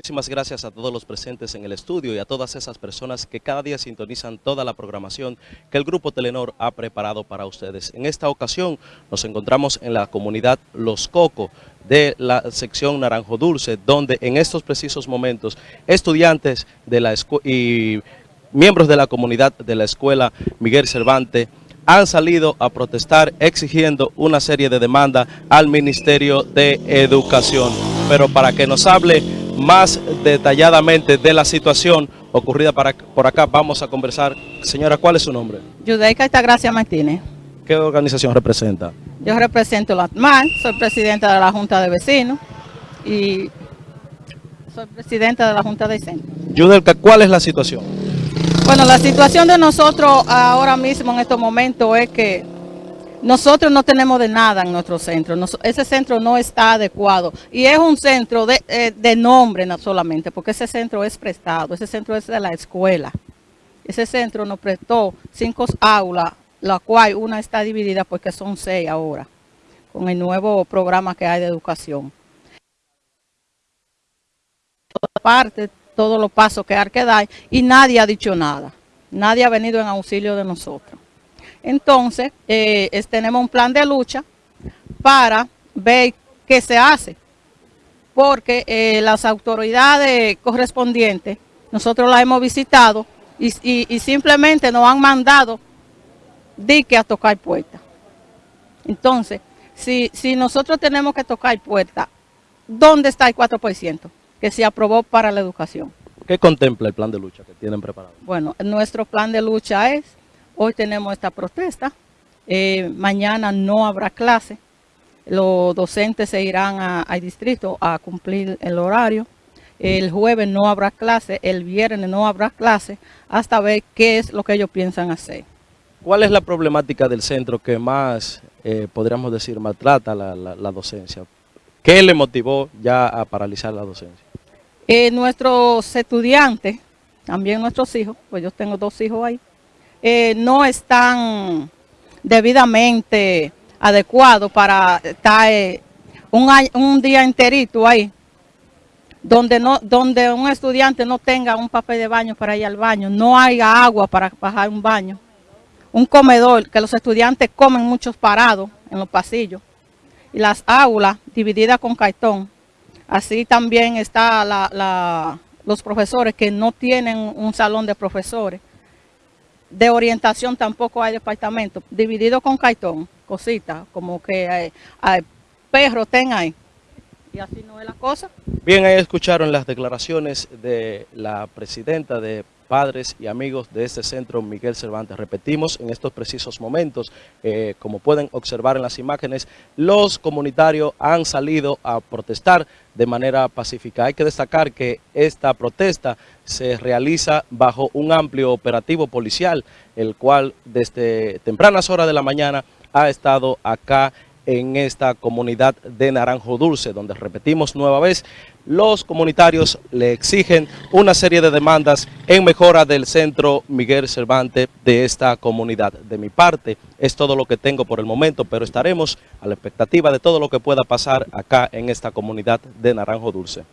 Muchísimas gracias a todos los presentes en el estudio y a todas esas personas que cada día sintonizan toda la programación que el Grupo Telenor ha preparado para ustedes. En esta ocasión nos encontramos en la comunidad Los Coco de la sección Naranjo Dulce, donde en estos precisos momentos estudiantes de la y miembros de la comunidad de la escuela Miguel Cervantes han salido a protestar exigiendo una serie de demandas al Ministerio de Educación. Pero para que nos hable más detalladamente de la situación ocurrida para, por acá. Vamos a conversar. Señora, ¿cuál es su nombre? Yudeica Altagracia Martínez. ¿Qué organización representa? Yo represento la ATMAN, soy presidenta de la Junta de Vecinos y soy presidenta de la Junta de Centro. Yudelka, ¿cuál es la situación? Bueno, la situación de nosotros ahora mismo en estos momentos es que nosotros no tenemos de nada en nuestro centro, ese centro no está adecuado y es un centro de, eh, de, nombre no solamente, porque ese centro es prestado, ese centro es de la escuela. Ese centro nos prestó cinco aulas, la cual una está dividida porque son seis ahora, con el nuevo programa que hay de educación. Parte, todos los pasos que hay que dar y nadie ha dicho nada, nadie ha venido en auxilio de nosotros. Entonces, eh, tenemos un plan de lucha para ver qué se hace. Porque eh, las autoridades correspondientes, nosotros las hemos visitado y, simplemente nos han mandado dique a tocar puertas. Entonces, si, si nosotros tenemos que tocar puertas, ¿dónde está el 4% que se aprobó para la educación? ¿Qué contempla el plan de lucha que tienen preparado? Bueno, nuestro plan de lucha es Hoy tenemos esta protesta, eh, mañana no habrá clase, los docentes se irán al distrito a cumplir el horario, el jueves no habrá clase, el viernes no habrá clase, hasta ver qué es lo que ellos piensan hacer. ¿Cuál es la problemática del centro que más, eh, podríamos decir, maltrata la, la, docencia? ¿Qué le motivó ya a paralizar la docencia? Eh, nuestros estudiantes, también nuestros hijos, pues yo tengo dos hijos ahí, eh, no están debidamente adecuados para estar eh, un, un día enterito ahí, donde, no, donde un estudiante no tenga un papel de baño para ir al baño, no haya agua para bajar un baño, un comedor, que los estudiantes comen muchos parados en los pasillos, y las aulas divididas con cartón. Así también está los profesores que no tienen un salón de profesores de orientación tampoco hay departamento, dividido con cartón, cositas, como que hay, hay perros ten ahí. Y así no es la cosa. Bien, ahí escucharon las declaraciones de la presidenta de padres y amigos de este centro Miguel Cervantes. Repetimos, en estos precisos momentos, eh, como pueden observar en las imágenes, los comunitarios han salido a protestar de manera pacífica. Hay que destacar que esta protesta se realiza bajo un amplio operativo policial, el cual desde tempranas horas de la mañana ha estado acá en esta comunidad de Naranjo Dulce, donde repetimos nueva vez, los comunitarios le exigen una serie de demandas en mejora del centro Miguel Cervantes de esta comunidad. De mi parte, es todo lo que tengo por el momento, pero estaremos a la expectativa de todo lo que pueda pasar acá en esta comunidad de Naranjo Dulce.